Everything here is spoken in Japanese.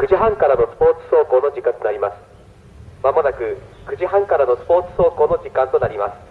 9時半からのスポーツ走行の時間となります。まもなく9時半からのスポーツ走行の時間となります。